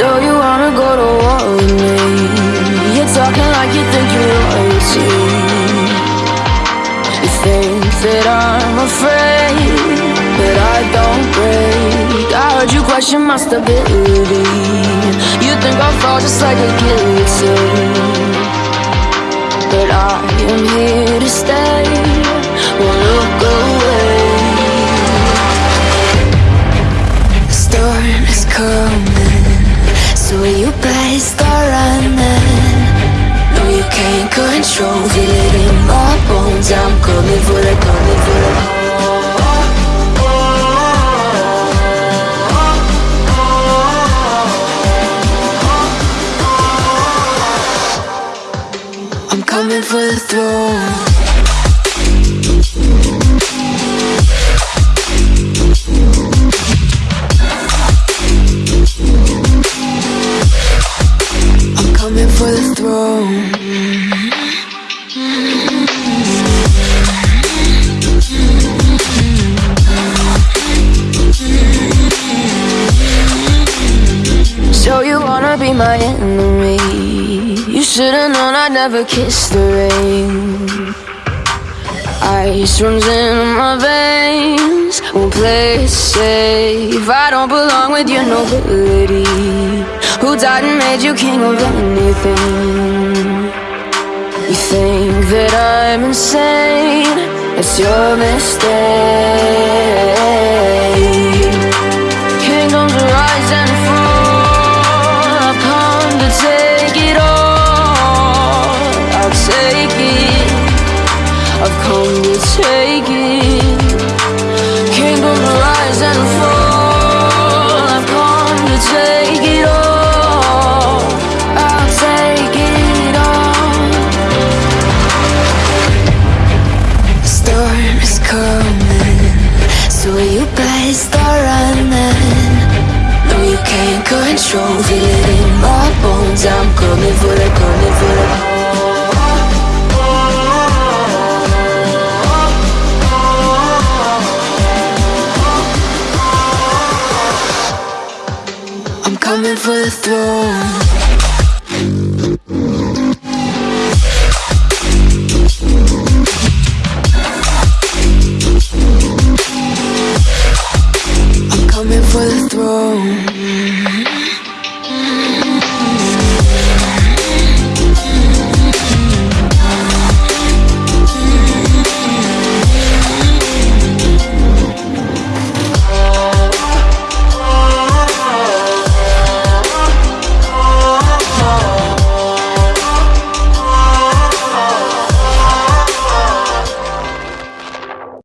So you wanna go to war with me? You're talking like you think you're royalty You think that I'm afraid But I don't break. I heard you question my stability. You think I'll fall just like a guillotine. But I am here to stay. So you better start running. No, you can't control, feel it in my bones. I'm coming for the, coming for the. I'm coming for the throne. So you wanna be my enemy? You should've known I'd never kiss the rain. Ice runs in my veins. Won't play it safe. I don't belong with your nobility. Died and made you king of anything? You think that I'm insane? It's your mistake. Kingdoms rise and fall. I've come to take it all. I'll take it. I've come to take it. Better start running. No, you can't control, feel it in my bones. I'm coming for the, coming for the. I'm coming for the throne. throne